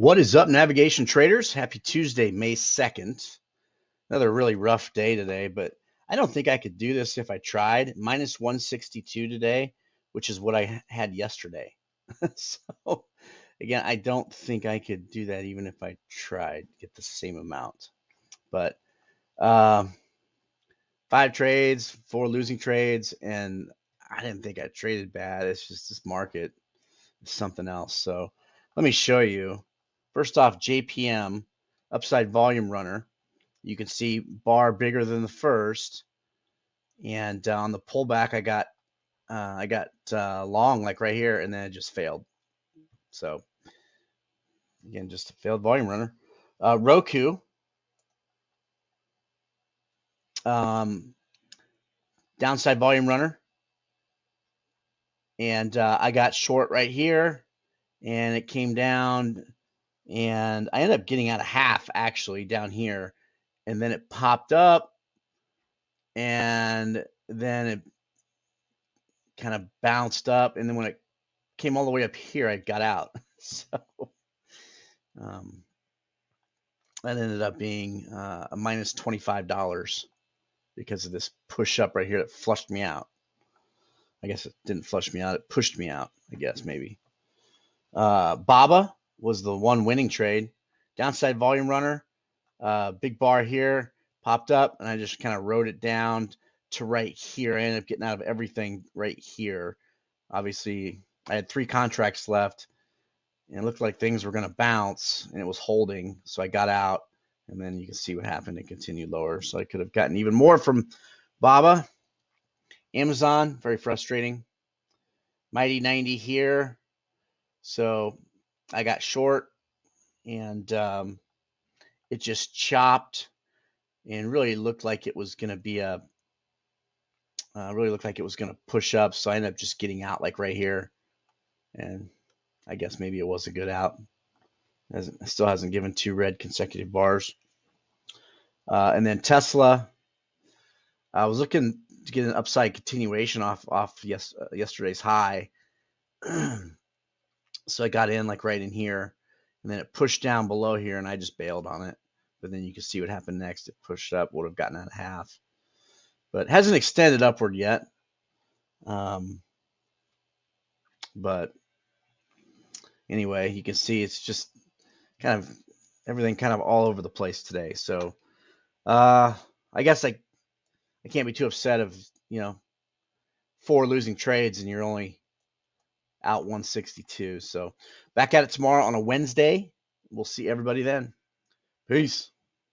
What is up, navigation traders? Happy Tuesday, May 2nd. Another really rough day today, but I don't think I could do this if I tried. Minus 162 today, which is what I had yesterday. so, again, I don't think I could do that even if I tried, get the same amount. But um, five trades, four losing trades, and I didn't think I traded bad. It's just this market is something else. So, let me show you. First off, JPM, upside volume runner. You can see bar bigger than the first. And uh, on the pullback, I got uh, I got uh, long like right here, and then it just failed. So again, just a failed volume runner. Uh, Roku, um, downside volume runner, and uh, I got short right here, and it came down and I ended up getting out a half actually down here, and then it popped up, and then it kind of bounced up, and then when it came all the way up here, I got out. so um, that ended up being uh, a minus twenty-five dollars because of this push up right here that flushed me out. I guess it didn't flush me out; it pushed me out. I guess maybe. Uh, Baba was the one winning trade. Downside volume runner, uh, big bar here, popped up, and I just kind of wrote it down to right here. I ended up getting out of everything right here. Obviously, I had three contracts left, and it looked like things were going to bounce, and it was holding. So I got out, and then you can see what happened. It continued lower. So I could have gotten even more from Baba. Amazon, very frustrating. Mighty 90 here. So I got short and um, it just chopped and really looked like it was going to be a uh, really looked like it was going to push up. So I ended up just getting out like right here. And I guess maybe it was a good out. It still hasn't given two red consecutive bars. Uh, and then Tesla, I was looking to get an upside continuation off off yes, uh, yesterday's high. So I got in like right in here and then it pushed down below here and I just bailed on it. But then you can see what happened next. It pushed up, would have gotten out of half. But hasn't extended upward yet. Um, but anyway, you can see it's just kind of everything kind of all over the place today. So uh, I guess I I can't be too upset of you know four losing trades and you're only out 162. So back at it tomorrow on a Wednesday. We'll see everybody then. Peace.